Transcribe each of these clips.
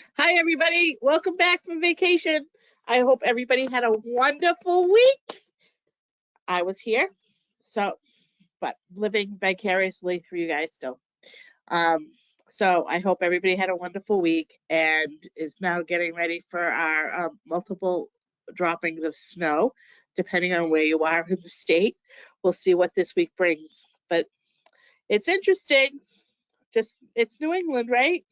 Hi, everybody. Welcome back from vacation. I hope everybody had a wonderful week. I was here, so, but living vicariously through you guys still. Um, so I hope everybody had a wonderful week and is now getting ready for our um, multiple droppings of snow, depending on where you are in the state. We'll see what this week brings, but it's interesting. Just, it's New England, right?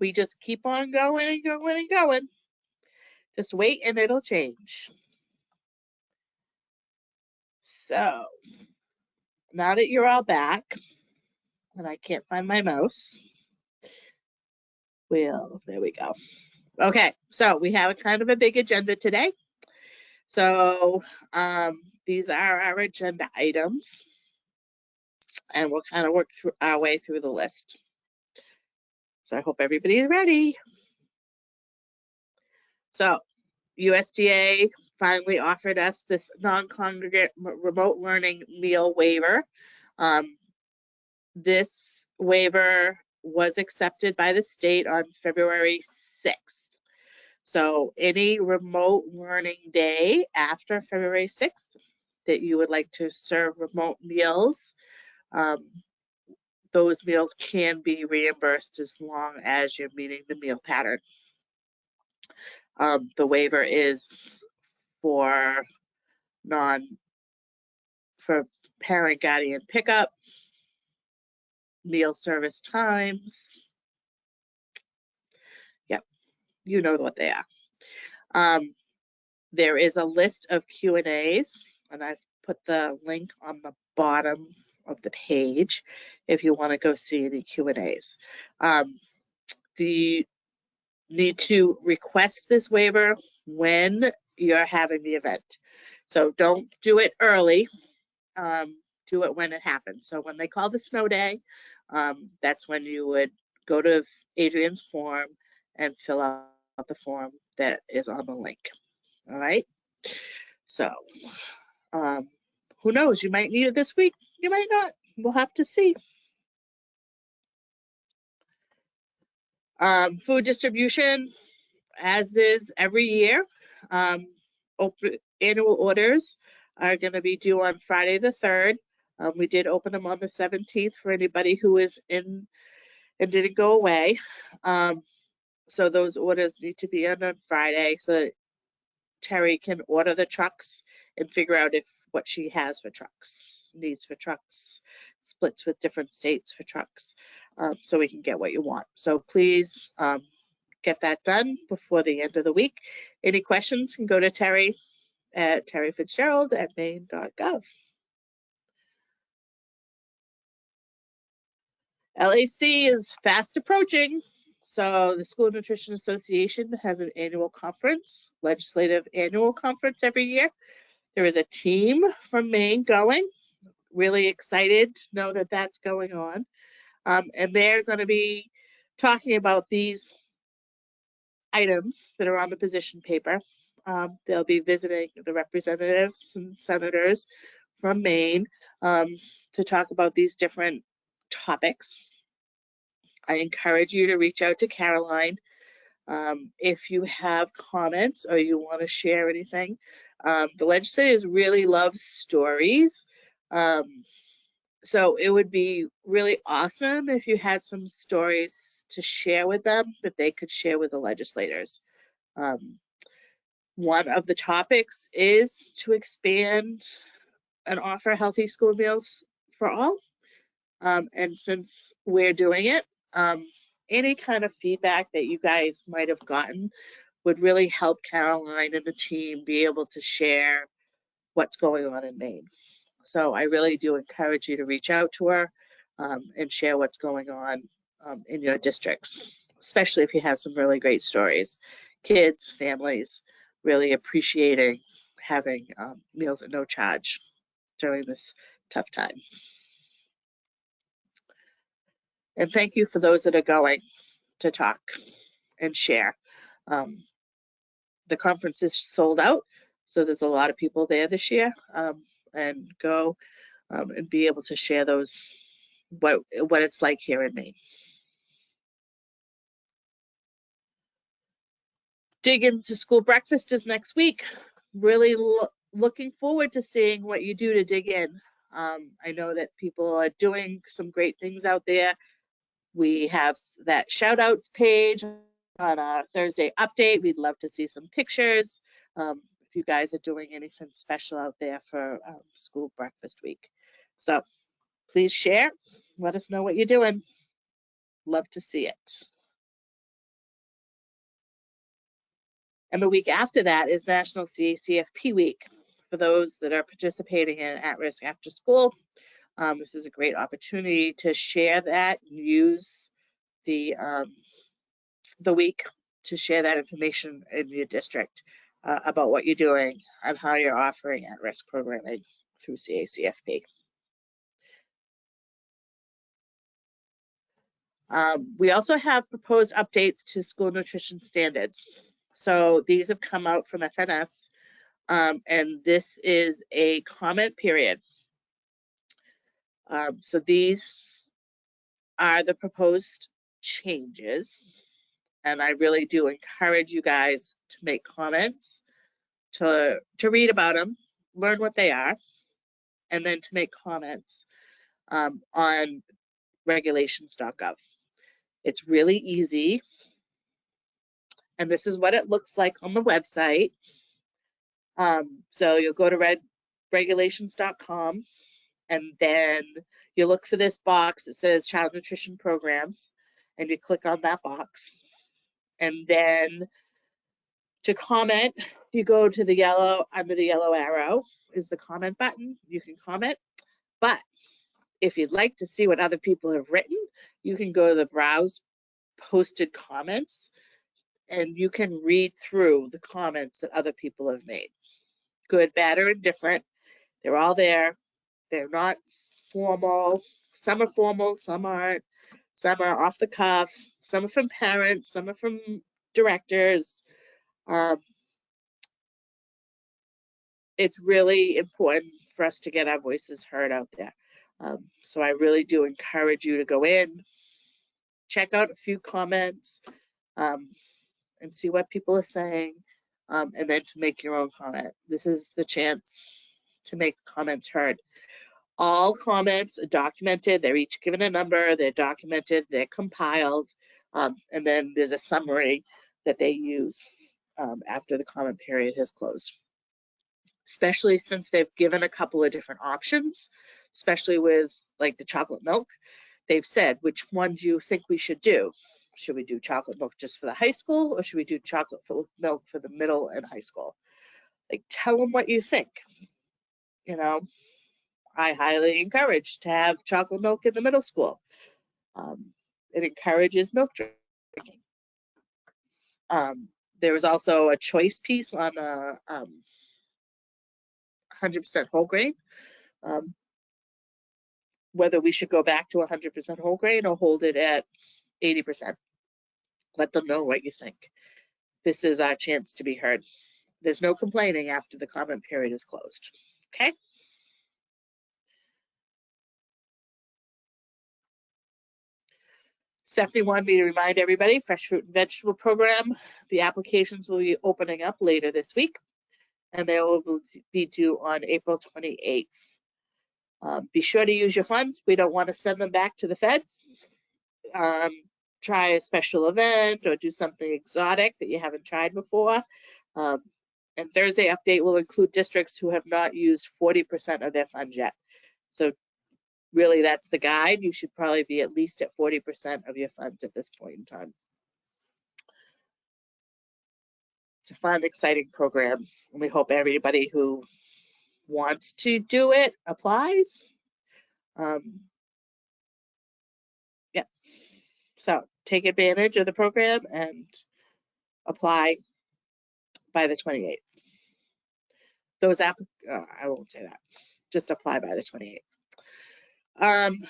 We just keep on going and going and going. Just wait and it'll change. So now that you're all back, and I can't find my mouse, well, there we go. Okay, so we have a kind of a big agenda today. So um, these are our agenda items, and we'll kind of work through our way through the list. So I hope everybody is ready. So USDA finally offered us this non-congregate remote learning meal waiver. Um, this waiver was accepted by the state on February 6th. So any remote learning day after February 6th that you would like to serve remote meals, um, those meals can be reimbursed as long as you're meeting the meal pattern. Um, the waiver is for non, for parent guardian pickup, meal service times. Yep, you know what they are. Um, there is a list of Q and As, and I've put the link on the bottom of the page if you want to go see any Q and As. Um, the need to request this waiver when you're having the event. So don't do it early. Um, do it when it happens. So when they call the snow day, um, that's when you would go to Adrian's form and fill out the form that is on the link. All right. So um, who knows? You might need it this week. You might not. We'll have to see. Um, food distribution, as is every year. Um, open, annual orders are going to be due on Friday the 3rd. Um, we did open them on the 17th for anybody who is in and didn't go away. Um, so those orders need to be in on Friday so Terry can order the trucks and figure out if what she has for trucks, needs for trucks, splits with different states for trucks, um, so we can get what you want. So please um, get that done before the end of the week. Any questions can go to Terry at Terry Fitzgerald at maine.gov. LAC is fast approaching. So the School Nutrition Association has an annual conference, legislative annual conference every year. There is a team from Maine going. Really excited to know that that's going on. Um, and they're going to be talking about these items that are on the position paper. Um, they'll be visiting the representatives and senators from Maine um, to talk about these different topics. I encourage you to reach out to Caroline um, if you have comments or you want to share anything. Um, the legislators really love stories. Um, so it would be really awesome if you had some stories to share with them that they could share with the legislators. Um, one of the topics is to expand and offer healthy school meals for all. Um, and since we're doing it, um, any kind of feedback that you guys might have gotten would really help Caroline and the team be able to share what's going on in Maine. So I really do encourage you to reach out to her um, and share what's going on um, in your districts, especially if you have some really great stories. Kids, families really appreciating having um, meals at no charge during this tough time. And thank you for those that are going to talk and share. Um, the conference is sold out, so there's a lot of people there this year. Um, and go um, and be able to share those what what it's like here in Maine. dig into school breakfast is next week. Really lo- looking forward to seeing what you do to dig in. Um, I know that people are doing some great things out there. We have that shout outs page on our Thursday update. We'd love to see some pictures. Um, if you guys are doing anything special out there for um, school breakfast week. So please share. Let us know what you're doing. Love to see it. And the week after that is National CACFP Week. For those that are participating in At Risk After School, um, this is a great opportunity to share that, use the um, the week to share that information in your district uh, about what you're doing and how you're offering at-risk programming through CACFP. Um, we also have proposed updates to school nutrition standards. So these have come out from FNS, um, and this is a comment period. Um, so these are the proposed changes, and I really do encourage you guys to make comments, to to read about them, learn what they are, and then to make comments um, on regulations.gov. It's really easy. And this is what it looks like on the website. Um, so you'll go to regulations.com and then you look for this box that says child nutrition programs and you click on that box. And then to comment, you go to the yellow, under the yellow arrow is the comment button. You can comment. But if you'd like to see what other people have written, you can go to the browse posted comments and you can read through the comments that other people have made. Good, bad, or indifferent. They're all there. They're not formal. Some are formal, some aren't. Some are off the cuff. Some are from parents, some are from directors. Um, it's really important for us to get our voices heard out there. Um, so I really do encourage you to go in, check out a few comments, um, and see what people are saying, um, and then to make your own comment. This is the chance to make comments heard. All comments are documented. They're each given a number. They're documented. They're compiled, um, and then there's a summary that they use um, after the comment period has closed especially since they've given a couple of different options, especially with like the chocolate milk. They've said, which one do you think we should do? Should we do chocolate milk just for the high school or should we do chocolate milk for the middle and high school? Like, tell them what you think. You know, I highly encourage to have chocolate milk in the middle school. Um, it encourages milk drinking. Um, there was also a choice piece on the um, 100% whole grain. Um, whether we should go back to 100% whole grain or hold it at 80%. Let them know what you think. This is our chance to be heard. There's no complaining after the comment period is closed. Okay? Stephanie wanted me to remind everybody, Fresh Fruit and Vegetable Program, the applications will be opening up later this week and they will be due on April 28th. Um, be sure to use your funds. We don't want to send them back to the feds. Um, try a special event or do something exotic that you haven't tried before. Um, and Thursday update will include districts who have not used 40% of their funds yet. So really that's the guide. You should probably be at least at 40% of your funds at this point in time. It's a fun, exciting program. And we hope everybody who wants to do it applies. Um, yeah. So take advantage of the program and apply by the 28th. Those app, uh, I won't say that. Just apply by the 28th. Um,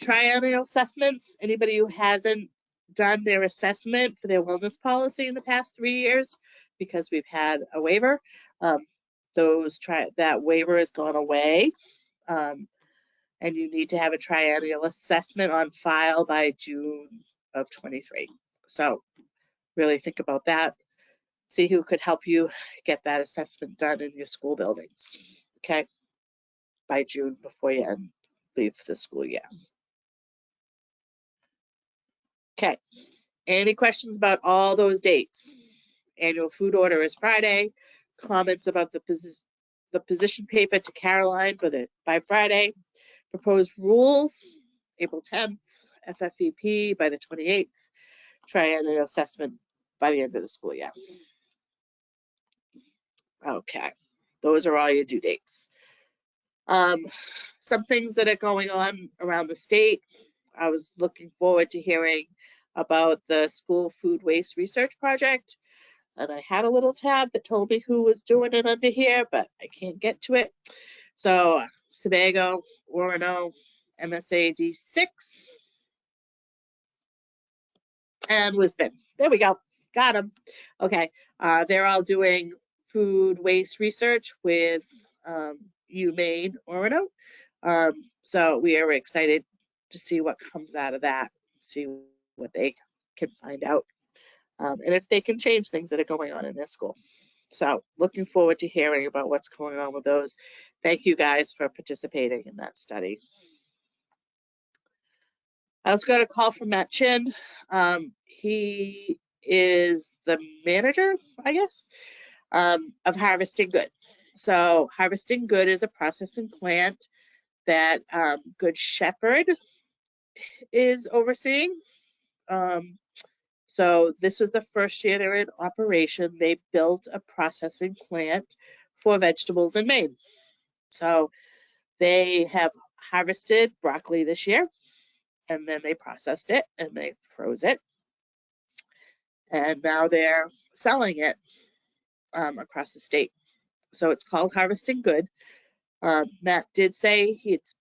triennial assessments. Anybody who hasn't done their assessment for their wellness policy in the past three years, because we've had a waiver, um, those try that waiver has gone away. Um, and you need to have a triennial assessment on file by June of 23. So really think about that. see who could help you get that assessment done in your school buildings, okay? By June before you end, the school year. Okay, any questions about all those dates? Annual food order is Friday. Comments about the posi- the position paper to Caroline by the, by Friday. Proposed rules, April tenth, FFVP by the twenty-eighth. Triennial assessment by the end of the school year. Okay, those are all your due dates. Um, some things that are going on around the state. I was looking forward to hearing about the school food waste research project. And I had a little tab that told me who was doing it under here, but I can't get to it. So Sebago, Orono, MSAD six, and Lisbon. There we go. Got them. Okay. Uh, they're all doing food waste research with um, UMaine Orono. Um, so we are excited to see what comes out of that, see what they can find out, um, and if they can change things that are going on in their school. So looking forward to hearing about what's going on with those. Thank you guys for participating in that study. I also got a call from Matt Chin. Um, he is the manager, I guess, um, of Harvesting Good. So Harvesting Good is a processing plant that um, Good Shepherd is overseeing. Um, so this was the first year they were in operation. They built a processing plant for vegetables in Maine. So they have harvested broccoli this year and then they processed it and they froze it. And now they're selling it um, across the state. So it's called Harvesting Good. Uh, Matt did say it's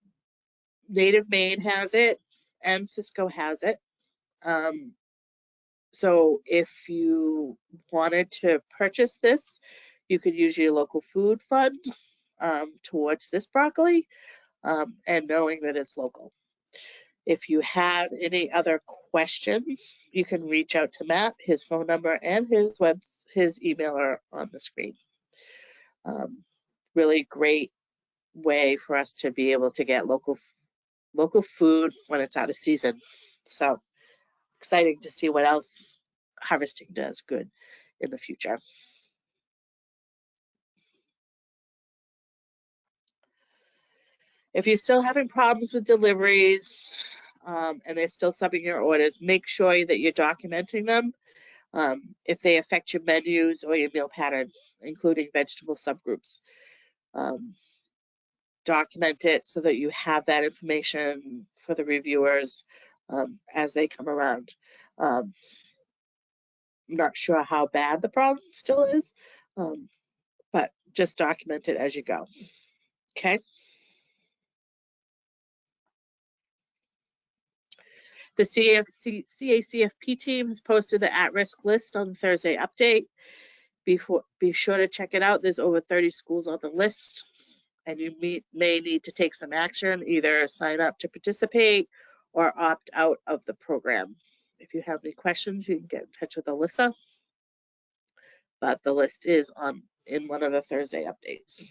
Native Maine has it and Sysco has it. Um, so if you wanted to purchase this, you could use your local food fund um, towards this broccoli um, and knowing that it's local. If you have any other questions, you can reach out to Matt. His phone number and his webs, his email are on the screen. Um, really great way for us to be able to get local local food when it's out of season. So exciting to see what else harvesting does good in the future. If you're still having problems with deliveries um, and they're still subbing your orders, make sure that you're documenting them um, if they affect your menus or your meal pattern, including vegetable subgroups. Um, document it so that you have that information for the reviewers um, as they come around. Um, I'm not sure how bad the problem still is, um, but just document it as you go. Okay. The CFC, CACFP team has posted the at-risk list on the Thursday update. Before, be sure to check it out. There's over 30 schools on the list and you may, may need to take some action, either sign up to participate or opt out of the program. If you have any questions, you can get in touch with Alyssa. But the list is on in one of the Thursday updates.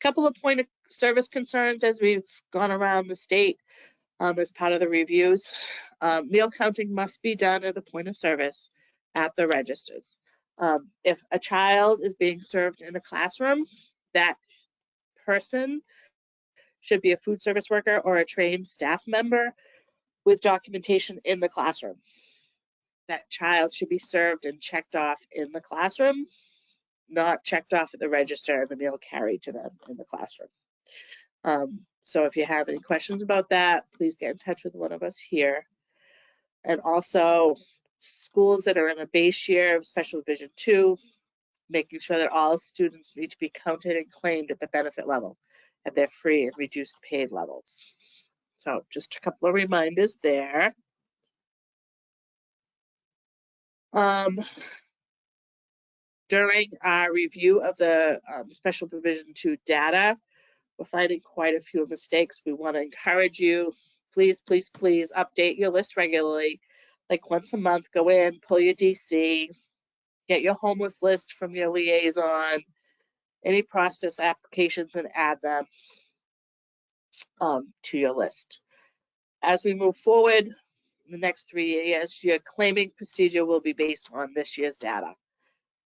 Couple of point of service concerns as we've gone around the state um, as part of the reviews. Um, meal counting must be done at the point of service at the registers. Um, if a child is being served in a classroom, that person should be a food service worker or a trained staff member with documentation in the classroom. That child should be served and checked off in the classroom, not checked off at the register and the meal carried to them in the classroom. Um, so if you have any questions about that, please get in touch with one of us here. And also schools that are in the base year of special provision two, making sure that all students need to be counted and claimed at the benefit level at their free and reduced paid levels. So just a couple of reminders there. Um, during our review of the um, special provision 2 data, we're finding quite a few mistakes. We want to encourage you, please, please, please update your list regularly like once a month, go in, pull your DC, get your homeless list from your liaison, any process applications and add them um, to your list. As we move forward, the next three years, your claiming procedure will be based on this year's data.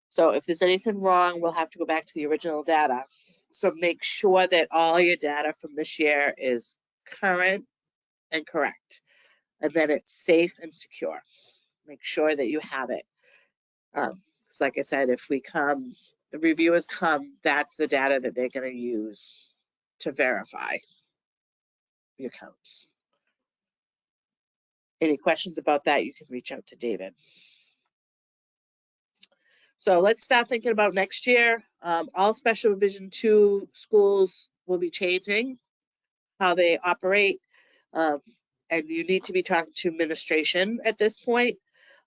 So if there's anything wrong, we'll have to go back to the original data. So make sure that all your data from this year is current and correct, and that it's safe and secure. Make sure that you have it. Um, like I said, if we come, the reviewers come, that's the data that they're gonna use to verify your counts. Any questions about that, you can reach out to David. So let's start thinking about next year. Um, all special provision two schools will be changing how they operate. Um, and you need to be talking to administration at this point,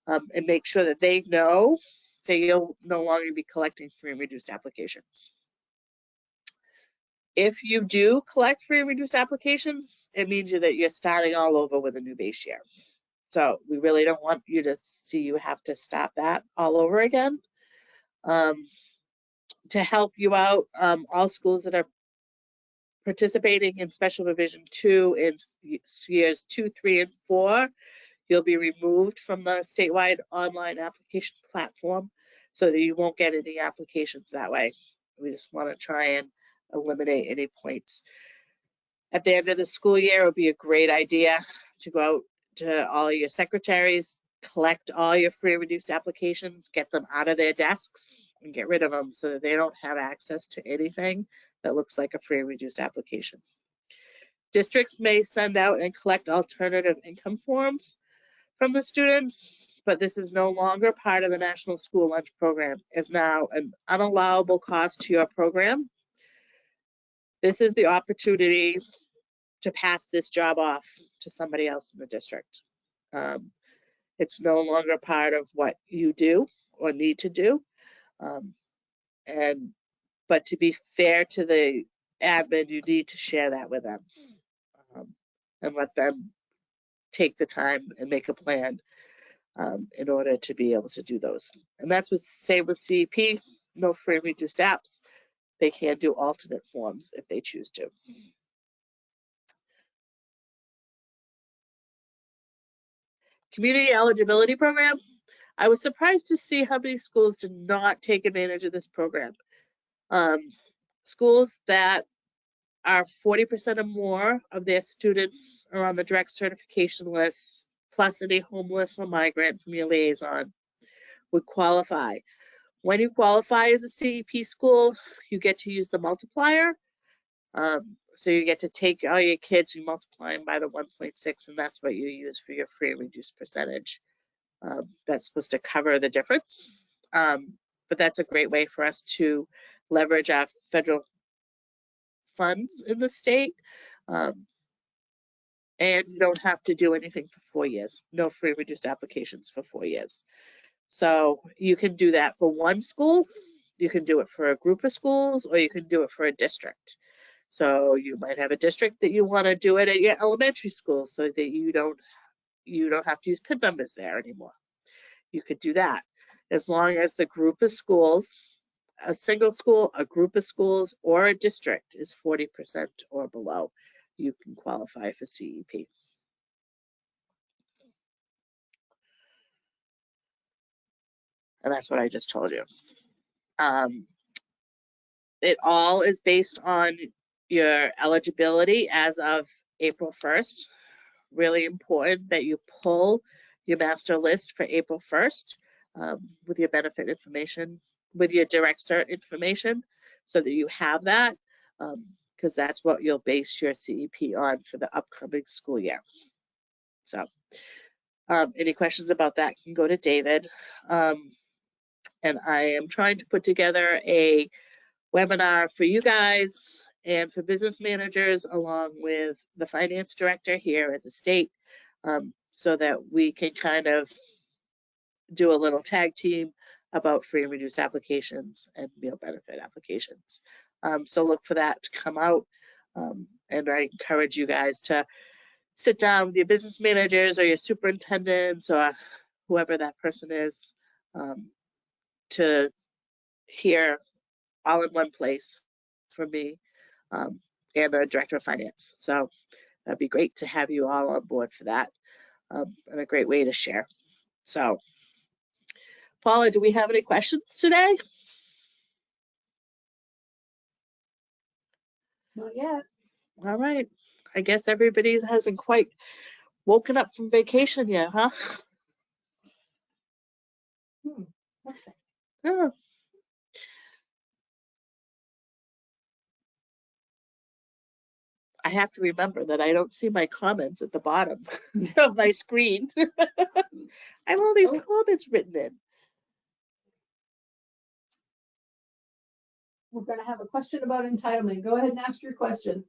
um, and make sure that they know that you'll no longer be collecting free and reduced applications. If you do collect free and reduced applications, it means that you're starting all over with a new base year. So we really don't want you to see you have to start that all over again. Um, to help you out, um, all schools that are participating in special provision two in years two, three, and four, you'll be removed from the statewide online application platform so that you won't get any applications that way. We just want to try and eliminate any points. At the end of the school year, it would be a great idea to go out to all your secretaries, collect all your free reduced applications, get them out of their desks and get rid of them so that they don't have access to anything that looks like a free and reduced application. Districts may send out and collect alternative income forms from the students, but this is no longer part of the National School Lunch Program. It's now an unallowable cost to your program. This is the opportunity to pass this job off to somebody else in the district. Um, it's no longer part of what you do or need to do. Um, and, but to be fair to the admin, you need to share that with them. um, And let them take the time and make a plan um, in order to be able to do those. And that's with, same with CEP, no free and reduced apps. They can do alternate forms if they choose to. Community eligibility program. I was surprised to see how many schools did not take advantage of this program. Um, schools that are 40% or more of their students are on the direct certification list, plus any homeless or migrant from your liaison would qualify. When you qualify as a CEP school, you get to use the multiplier. Um, so you get to take all your kids, you multiply them by the 1.6, and that's what you use for your free and reduced percentage. Um, that's supposed to cover the difference. Um, but that's a great way for us to leverage our federal funds in the state. Um, and you don't have to do anything for four years. No free reduced applications for four years. So you can do that for one school, you can do it for a group of schools, or you can do it for a district. So you might have a district that you want to do it at your elementary school so that you don't you don't have to use PIN numbers there anymore. You could do that as long as the group of schools, a single school, a group of schools, or a district is 40% or below, you can qualify for CEP. And that's what I just told you. Um, it all is based on your eligibility as of April 1st. Really important that you pull your master list for April 1st um, with your benefit information, with your direct cert information, so that you have that, because that's what you'll base your CEP on for the upcoming school year. So, um, any questions about that can go to David. Um, and I am trying to put together a webinar for you guys and for business managers along with the finance director here at the state um, so that we can kind of do a little tag team about free and reduced applications and meal benefit applications. Um, so look for that to come out. Um, and I encourage you guys to sit down with your business managers or your superintendents or whoever that person is um, to hear all in one place from me um, and the director of finance. So that'd be great to have you all on board for that um, and a great way to share. So, Paula, do we have any questions today? Not yet. All right. I guess everybody hasn't quite woken up from vacation yet, huh? Hmm. That? I have to remember that I don't see my comments at the bottom of my screen. I have all these Oh. comments written in. We're gonna have a question about entitlement. Go ahead and ask your question.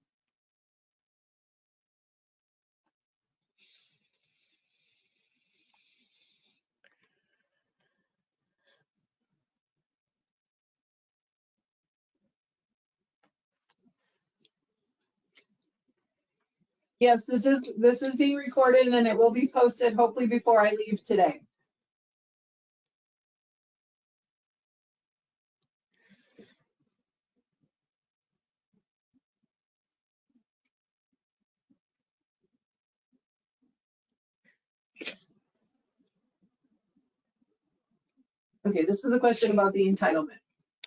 Yes, this is, this is being recorded and it will be posted hopefully before I leave today. Okay, this is the question about the entitlement.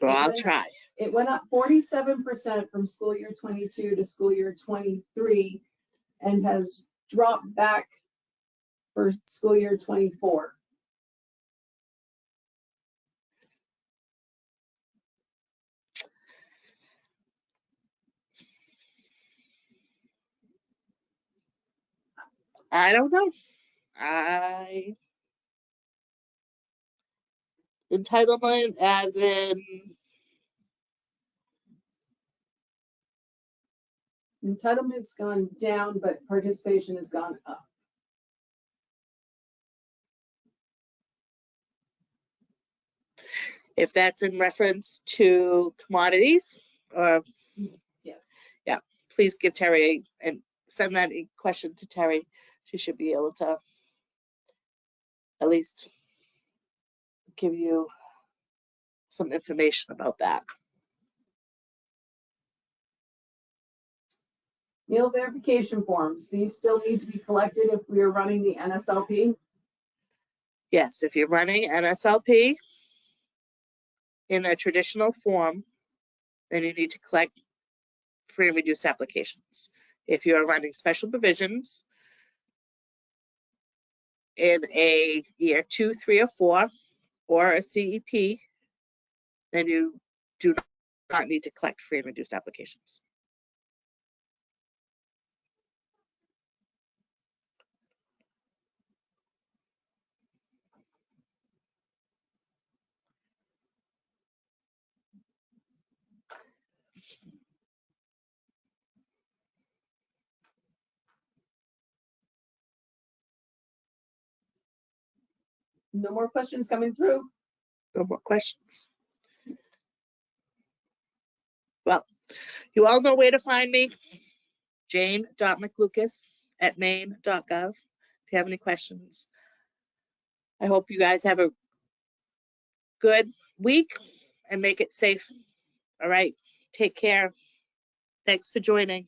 Well, I'll try. It went up forty-seven percent from school year twenty-two to school year twenty-three and has dropped back for school year twenty-four. I don't know. I entitlement as in Entitlement's gone down, but participation has gone up. if that's in reference to commodities or Yes. Yeah, please give Terry and send that question to Terry. She should be able to at least give you some information about that. Meal verification forms, these still need to be collected if we are running the NSLP. Yes, if you're running NSLP in a traditional form, then you need to collect free and reduced applications. If you're running special provisions in a year two, three, or four, or a CEP, then you do not need to collect free and reduced applications. No more questions coming through. No more questions? Well, you all know where to find me. Jane.mclucas at jane.mclucas@maine.gov. If you have any questions. I hope you guys have a good week and make it safe. All right, take care. Thanks for joining.